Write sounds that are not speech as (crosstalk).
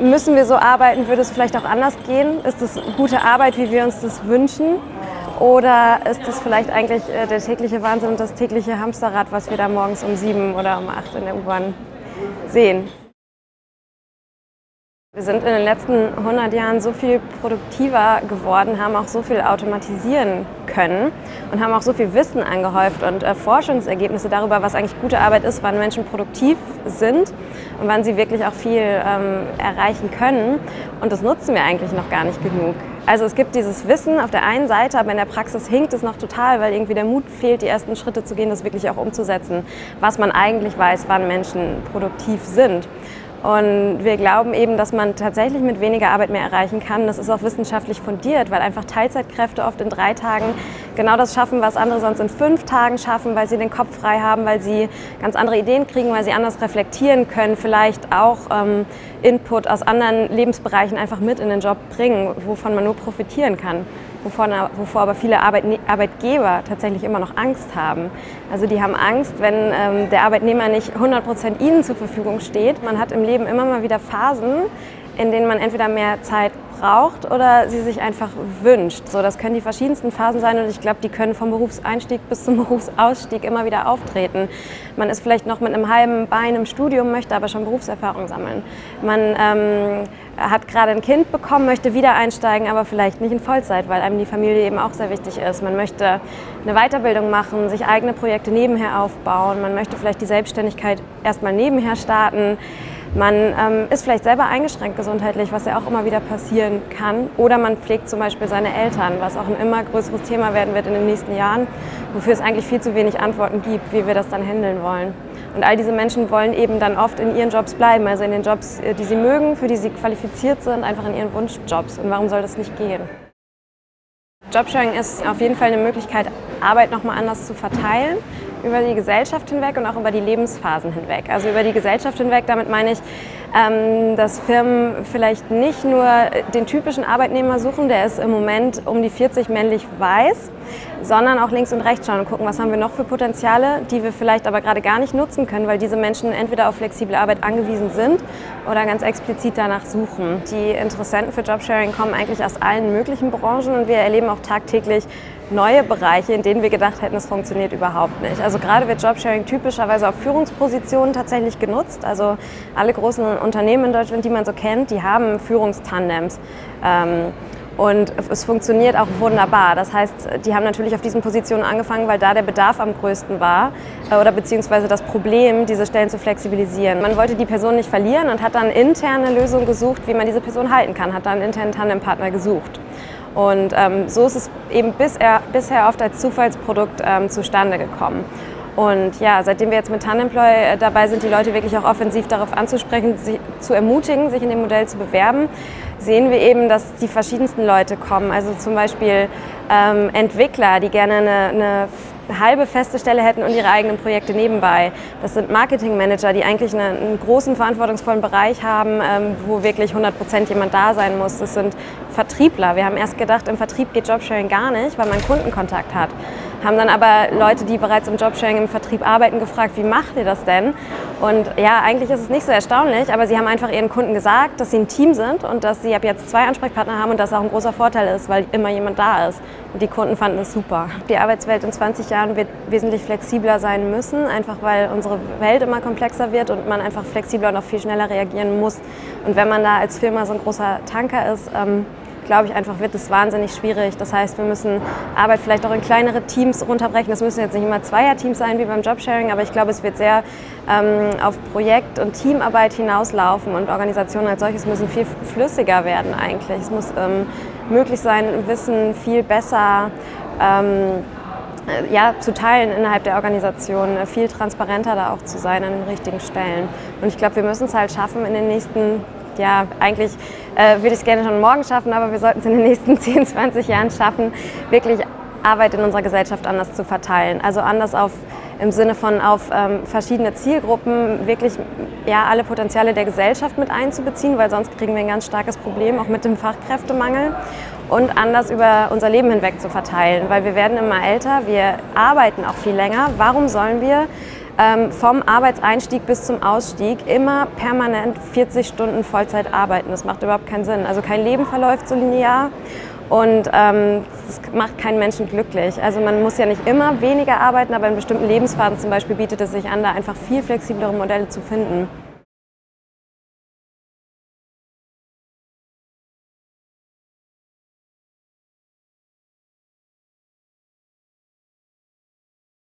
Müssen wir so arbeiten? Würde es vielleicht auch anders gehen? Ist es gute Arbeit, wie wir uns das wünschen? Oder ist es vielleicht eigentlich äh, der tägliche Wahnsinn und das tägliche Hamsterrad, was wir da morgens um sieben oder um acht in der U-Bahn sehen? Wir sind in den letzten 100 Jahren so viel produktiver geworden, haben auch so viel automatisieren können und haben auch so viel Wissen angehäuft und äh, Forschungsergebnisse darüber, was eigentlich gute Arbeit ist, wann Menschen produktiv sind und wann sie wirklich auch viel ähm, erreichen können. Und das nutzen wir eigentlich noch gar nicht genug. Also es gibt dieses Wissen auf der einen Seite, aber in der Praxis hinkt es noch total, weil irgendwie der Mut fehlt, die ersten Schritte zu gehen, das wirklich auch umzusetzen, was man eigentlich weiß, wann Menschen produktiv sind. Und wir glauben eben, dass man tatsächlich mit weniger Arbeit mehr erreichen kann. Das ist auch wissenschaftlich fundiert, weil einfach Teilzeitkräfte oft in drei Tagen genau das schaffen, was andere sonst in fünf Tagen schaffen, weil sie den Kopf frei haben, weil sie ganz andere Ideen kriegen, weil sie anders reflektieren können, vielleicht auch ähm, Input aus anderen Lebensbereichen einfach mit in den Job bringen, wovon man nur profitieren kann wovor, wovor aber viele Arbeitne Arbeitgeber tatsächlich immer noch Angst haben. Also die haben Angst, wenn ähm, der Arbeitnehmer nicht 100 Prozent ihnen zur Verfügung steht. Man hat im Leben immer mal wieder Phasen, in denen man entweder mehr Zeit braucht oder sie sich einfach wünscht. So, das können die verschiedensten Phasen sein und ich glaube, die können vom Berufseinstieg bis zum (laughs) Berufsausstieg immer wieder auftreten. Man ist vielleicht noch mit einem halben Bein im Studium, möchte aber schon Berufserfahrung sammeln. Man ähm, hat gerade ein Kind bekommen, möchte wieder einsteigen, aber vielleicht nicht in Vollzeit, weil einem die Familie eben auch sehr wichtig ist. Man möchte eine Weiterbildung machen, sich eigene Projekte nebenher aufbauen, man möchte vielleicht die Selbstständigkeit erstmal nebenher starten. Man ähm, ist vielleicht selber eingeschränkt gesundheitlich, was ja auch immer wieder passieren kann. Oder man pflegt zum Beispiel seine Eltern, was auch ein immer größeres Thema werden wird in den nächsten Jahren, wofür es eigentlich viel zu wenig Antworten gibt, wie wir das dann handeln wollen. Und all diese Menschen wollen eben dann oft in ihren Jobs bleiben, also in den Jobs, äh, die sie mögen, für die sie qualifiziert sind, einfach in ihren Wunschjobs. Und warum soll das nicht gehen? Jobsharing ist auf jeden Fall eine Möglichkeit, Arbeit nochmal anders zu verteilen über die Gesellschaft hinweg und auch über die Lebensphasen hinweg. Also über die Gesellschaft hinweg, damit meine ich, ähm, dass Firmen vielleicht nicht nur den typischen Arbeitnehmer suchen, der ist im Moment um die 40 männlich weiß, sondern auch links und rechts schauen und gucken, was haben wir noch für Potenziale, die wir vielleicht aber gerade gar nicht nutzen können, weil diese Menschen entweder auf flexible Arbeit angewiesen sind oder ganz explizit danach suchen. Die Interessenten für Jobsharing kommen eigentlich aus allen möglichen Branchen und wir erleben auch tagtäglich neue Bereiche, in denen wir gedacht hätten, es funktioniert überhaupt nicht. Also gerade wird Jobsharing typischerweise auf Führungspositionen tatsächlich genutzt. Also alle großen Unternehmen in Deutschland, die man so kennt, die haben Führungstandems. Ähm, und es funktioniert auch wunderbar. Das heißt, die haben natürlich auf diesen Positionen angefangen, weil da der Bedarf am größten war äh, oder beziehungsweise das Problem, diese Stellen zu flexibilisieren. Man wollte die Person nicht verlieren und hat dann interne Lösungen gesucht, wie man diese Person halten kann, hat dann einen internen Tandempartner gesucht. Und ähm, so ist es eben bisher, bisher oft als Zufallsprodukt ähm, zustande gekommen. Und ja, seitdem wir jetzt mit Tandemploy äh, dabei sind, die Leute wirklich auch offensiv darauf anzusprechen, sich zu ermutigen, sich in dem Modell zu bewerben, sehen wir eben, dass die verschiedensten Leute kommen. Also zum Beispiel ähm, Entwickler, die gerne eine, eine halbe feste Stelle hätten und ihre eigenen Projekte nebenbei. Das sind Marketingmanager, die eigentlich eine, einen großen verantwortungsvollen Bereich haben, ähm, wo wirklich 100 Prozent jemand da sein muss. Das sind Vertriebler. Wir haben erst gedacht, im Vertrieb geht Jobsharing gar nicht, weil man Kundenkontakt hat haben dann aber Leute, die bereits im Jobsharing im Vertrieb arbeiten, gefragt, wie macht ihr das denn? Und ja, eigentlich ist es nicht so erstaunlich, aber sie haben einfach ihren Kunden gesagt, dass sie ein Team sind und dass sie ab jetzt zwei Ansprechpartner haben und das auch ein großer Vorteil ist, weil immer jemand da ist. Und die Kunden fanden es super. Die Arbeitswelt in 20 Jahren wird wesentlich flexibler sein müssen, einfach weil unsere Welt immer komplexer wird und man einfach flexibler und auch viel schneller reagieren muss. Und wenn man da als Firma so ein großer Tanker ist, ähm, glaube ich einfach, wird es wahnsinnig schwierig. Das heißt, wir müssen Arbeit vielleicht auch in kleinere Teams runterbrechen. Das müssen jetzt nicht immer Zweierteams sein wie beim Jobsharing, aber ich glaube, es wird sehr ähm, auf Projekt- und Teamarbeit hinauslaufen und Organisationen als solches müssen viel flüssiger werden eigentlich. Es muss ähm, möglich sein, Wissen viel besser ähm, ja, zu teilen innerhalb der Organisation, viel transparenter da auch zu sein an den richtigen Stellen. Und ich glaube, wir müssen es halt schaffen, in den nächsten ja, eigentlich äh, würde ich es gerne schon morgen schaffen, aber wir sollten es in den nächsten (laughs) 10, 20 Jahren schaffen, wirklich Arbeit in unserer Gesellschaft anders zu verteilen. Also anders auf im Sinne von auf ähm, verschiedene Zielgruppen wirklich ja, alle Potenziale der Gesellschaft mit einzubeziehen, weil sonst kriegen wir ein ganz starkes Problem, auch mit dem Fachkräftemangel und anders über unser Leben hinweg zu verteilen, weil wir werden immer älter, wir arbeiten auch viel länger. Warum sollen wir vom Arbeitseinstieg bis zum Ausstieg immer permanent 40 Stunden Vollzeit arbeiten. Das macht überhaupt keinen Sinn. Also kein Leben verläuft so linear und ähm, das macht keinen Menschen glücklich. Also man muss ja nicht immer weniger arbeiten, aber in bestimmten Lebensphasen zum Beispiel bietet es sich an, da einfach viel flexiblere Modelle zu finden.